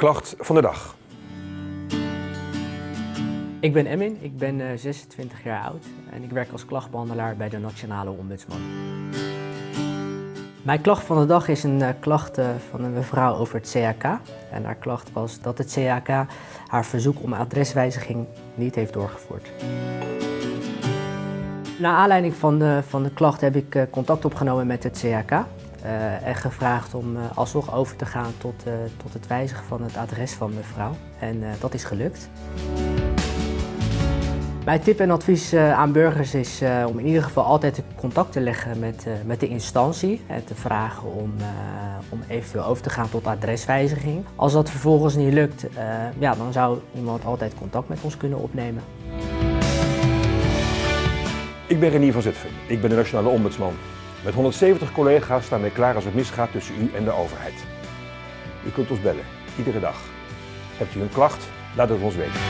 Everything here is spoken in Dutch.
klacht van de dag. Ik ben Emin, ik ben eh, 26 jaar oud en ik werk als klachtbehandelaar bij de Nationale Ombudsman. Mijn klacht van de dag is een eh, klacht eh, van een mevrouw over het CAK. En haar klacht was dat het CAK haar verzoek om adreswijziging niet heeft doorgevoerd. Naar aanleiding van de, van de klacht heb ik eh, contact opgenomen met het CAK. Eh, en gevraagd om eh, alsnog over te gaan tot, eh, tot het wijzigen van het adres van mevrouw. En dat is gelukt. Mijn tip en advies aan burgers is om in ieder geval altijd contact te leggen met, met de instantie en te vragen om, om eventueel over te gaan tot adreswijziging. Als dat vervolgens niet lukt, ja, dan zou iemand altijd contact met ons kunnen opnemen. Ik ben Renier van Zutphen. Ik ben de Nationale Ombudsman. Met 170 collega's staan wij klaar als het misgaat tussen u en de overheid. U kunt ons bellen, iedere dag. Hebt u een klacht? Laat het ons weten.